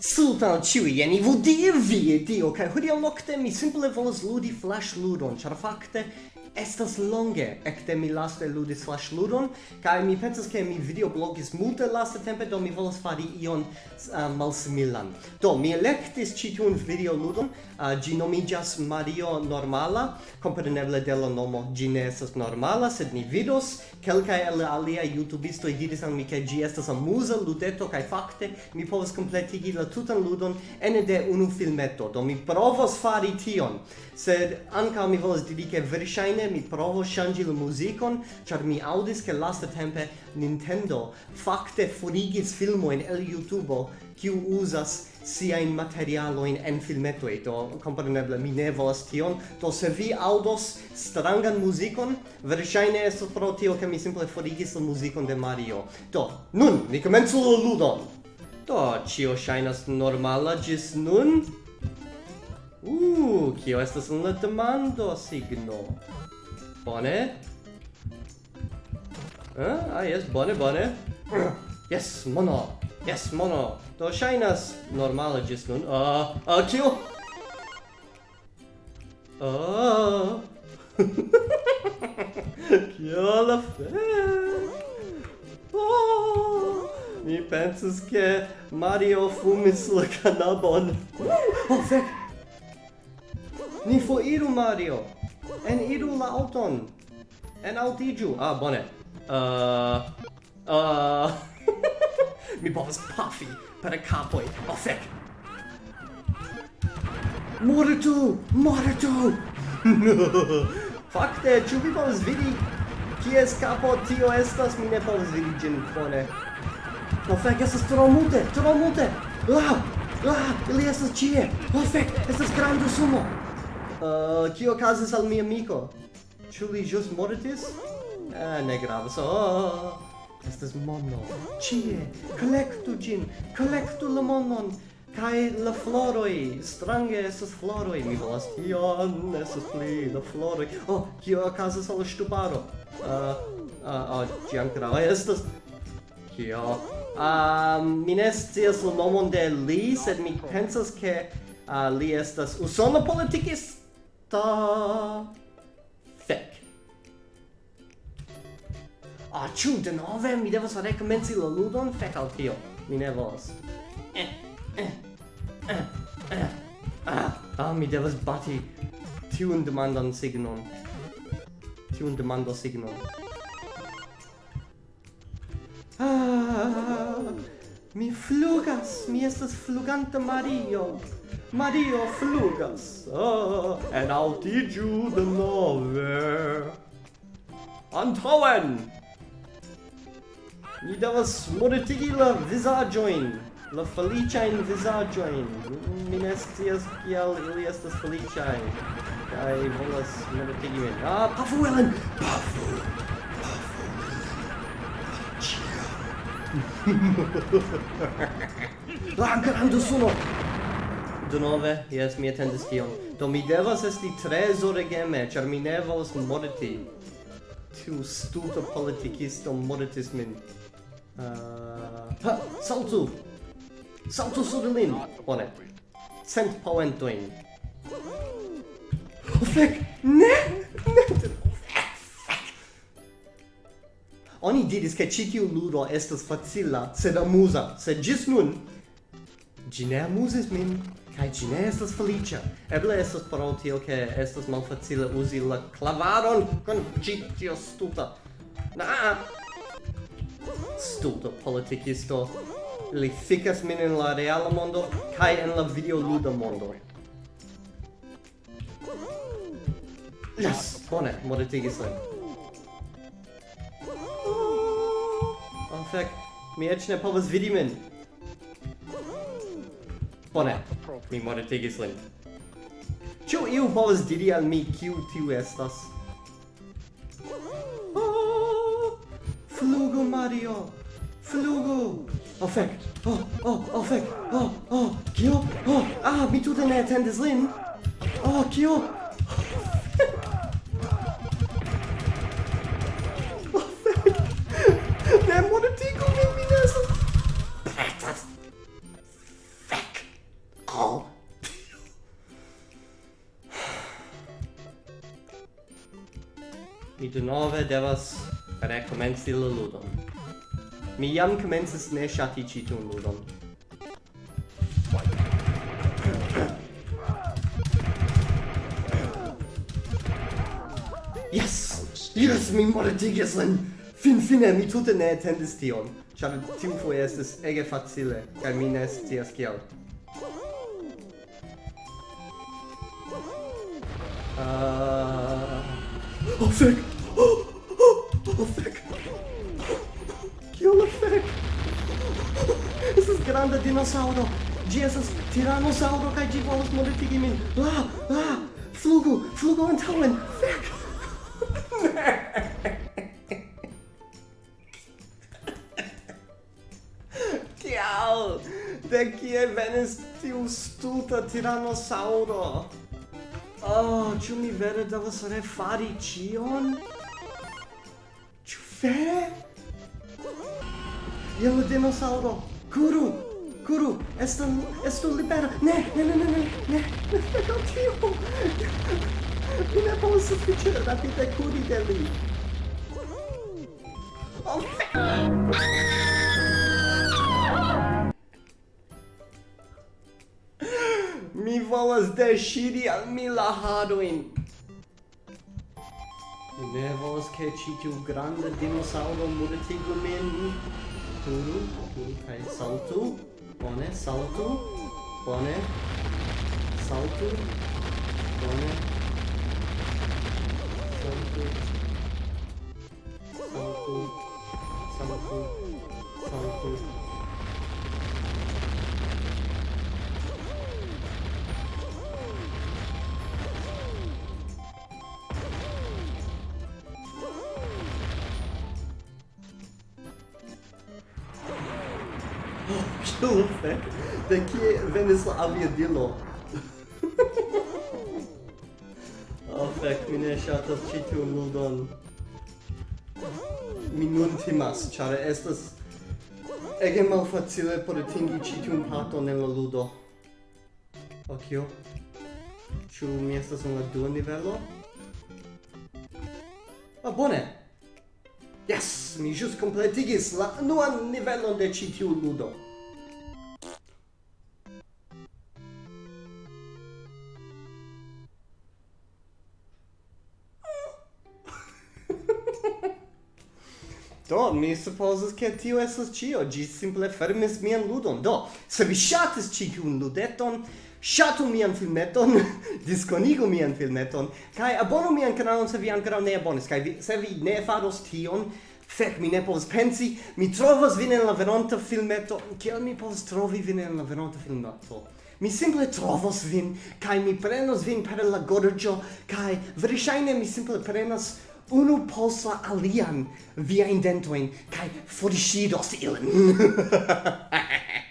Sultan ciui jeni vi, Dio, kaj hodiaŭ nokte mi simple volas ludi flash ludon, char fakte estas longe ekde mi laste ludis flash ludon kaj mi pensas ke mi videoblogis multe laste tempe do mi volas fari ion uh, malsimilan. Do mi elektis ĉi tiun videoludon uh, ĝi nomiĝas Mario Normala. Kompreneble de la nomo ĝi ne estas normala sed ni vidos kelkaj el aliaj jutubistoj diris al mi ke ĝi estas amuza ludeto kaj fakte mi povas kompletigi la tutan ludon ene de unu filmeto. Do mi provos fari tion sed ankaŭ mi volas diri ke verŝajne Compreneble mi provo shangi la muzikon, char mi aŭdis ke laste tempe Nintendo fakte forigis filmojn el YouTube, kiu uzas siajn materialojn en filmetoj. do kompreneble mi ne volas tion, do se vi audos strangan muzikon, verŝajne esto pro tio ke mi simple forigis la muzikon de Mario. Do, nun, ni komencu la ludon! Do, cio shainas normala ĝis nun? Uuuu! Tio estas una demando signo. Bone? Eh? Ah, yes, bone, bone. yes, mono. Yes, mono. Do shainas normale gis nun. Ah, uh, ah, uh, kio? Ah. Kio la fe? Oh, mi pensas ke Mario fumis la canabon. oh, fek! Ni foiru, Mario! En iru la auton! En altigiu! Ah, bone! Uh... Uh... Mi povas pafi per capoi! Oh, fec! Mortu! Mortu! Fakte, ĉu vi povas vidi kies kapo tio estas? Mi ne povas vidi ĝin bone. Oh, fek, estas tro multe! Tro multe! La! La! Ili estas ĉie! Oh, fek, Estas granda sumo! Uh, kio okazis al mia amico? Ĉu li ĵus mortis? Eh, ne gravas. Oh, estas mono. Ĉie, kolektu ĝin, kolektu la monon. Kai la floroi, strange estas floroi, mi volas tion, estas pli la floroi. Oh, kio okazas al ŝtuparo? Uh, uh, oh, ĝi ankoraŭ estas... Kio? Uh, mi ne scias la nomon de li, sed mi pensas ke uh, li estas usona politikisto ta fek Ah, ĉu denove mi devas rekomenci la ludon, fek al tio. Mi ne volas. Eh, eh, eh, eh. Ah, ah, mi devas bati tiun demandan signon. Tiun demando signon. Ah, mi flugas, mi estas fluganta Mario. Mario flugas oh, en altigiu de nove. Antauen! Ni devas modetigi la visaggioin, la feliciain in Mi ne scias kiel ili estas feliciai, kai volas modetigi min. Ah, pafu, Ellen! Pafu! Pafu! La grande suno! Denove, yes, mi attendis tion. Do mi devas esti tre zoregeme, char mi ne volas morti. Tiu stuto politikisto mortis min. Uh, ha, saltu! Saltu sur lin! Bone. Cent poentoin. Oh, fek! Ne! Ne! Oni diris che citiu ludo estas facila, sed amusa, sed gis nun Gi ne amusis min, kai gi ne estas felicia. Eble estas pro tio che estas malfacile usi la clavaron con gi tio stuta. Na! Stuto politicisto. Li ficas min in la reala mondo, kai en la videoluda mondo. Yes! Bone, modetigis lin. Oh, fec. Mi ec ne povas vidi min. Bone, mi moretigis lin. Ĉu iu povas diri al mi kiu tiu estas? Oh, flugu Mario! Flugu! Oh fek! Oh, oh, oh fek! Oh, oh, kio? Oh, ah, mi tute ne atendis lin! Oh, kio? Mi denove devas rekomenci la ludon. Mi jam komencis ne ŝati ĉi tiun ludon. Yes! Yes, mi mortigis lin! Finfine, mi tute ne attendis tion, ĉar tiu foje estis ege facile, kaj mi ne scias kiel. Uh, Oh fek! Oh, oh, oh fek! Kio la fek? Estas granda dinosauro! Gi estas tiranosauro kaj gi volas mortigi min! La! La! Flugu! Flugu antaŭen! Fek! Kial? De kie venis tiu stulta tiranosauro? Oh, ĉu mi vere devas refari ĉion? Ĉu vere? Jen la dinosaŭro! Kuru! Kuru! Estu, estu libera! Ne, ne, ne, ne, ne, ne! Oh, Dio! Mi ne povas sufiĉe rapide kuri de li! Oh, Mi volas deŝiri al mi la harojn. Mi ne volas ke ĉi tiu granda dinosaŭro mortigu min. Turu, turu kaj saltu. Bone, saltu. Bone. Saltu. Bone. Saltu. Saltu. Saltu. saltu. Ciufe, de kie venis la aviadilo? oh, fek, mi ne ŝatas ĉi tiun ludon. Mi nun timas, ĉar estas ege malfacile por atingi ĉi tiun parton en la ludo. Okio. Ĉu mi estas en la dua nivelo? Ah, bone! Yes, mi jus completigis la nuan nivelon de ĉi tiu ludo. Do, mi supposes che tio estas cio, gi simple fermis mian ludon. Do, se vi shatis ciun ludeton, Ŝatu mian filmeton, diskonigu mian filmeton, kaj abonu mian kanalon se vi ankoraŭ ne abonis, kaj vi, se vi ne faros tion, Fek, mi ne povas pensi, mi trovas vin en la veronta filmeto. Kiel mi povas trovi vin en la veronta filmeto? Mi simple trovos vin, kai mi prenos vin per la gorĝo, kai verŝajne mi simple prenas unu post la alian viajn dentojn kaj forŝidos ilin.